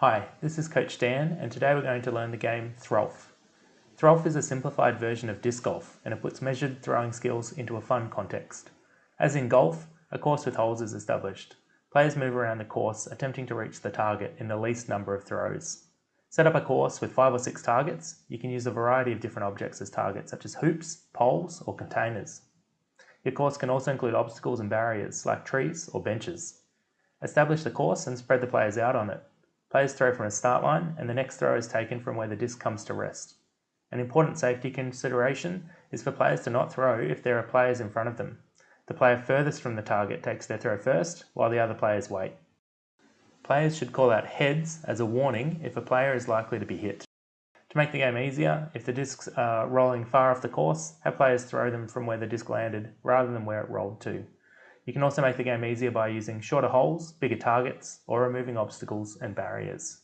Hi, this is Coach Dan and today we're going to learn the game Throlf. Throlf is a simplified version of disc golf and it puts measured throwing skills into a fun context. As in golf, a course with holes is established. Players move around the course attempting to reach the target in the least number of throws. Set up a course with five or six targets. You can use a variety of different objects as targets such as hoops, poles or containers. Your course can also include obstacles and barriers like trees or benches. Establish the course and spread the players out on it. Players throw from a start line and the next throw is taken from where the disc comes to rest. An important safety consideration is for players to not throw if there are players in front of them. The player furthest from the target takes their throw first, while the other players wait. Players should call out heads as a warning if a player is likely to be hit. To make the game easier, if the discs are rolling far off the course, have players throw them from where the disc landed rather than where it rolled to. You can also make the game easier by using shorter holes, bigger targets, or removing obstacles and barriers.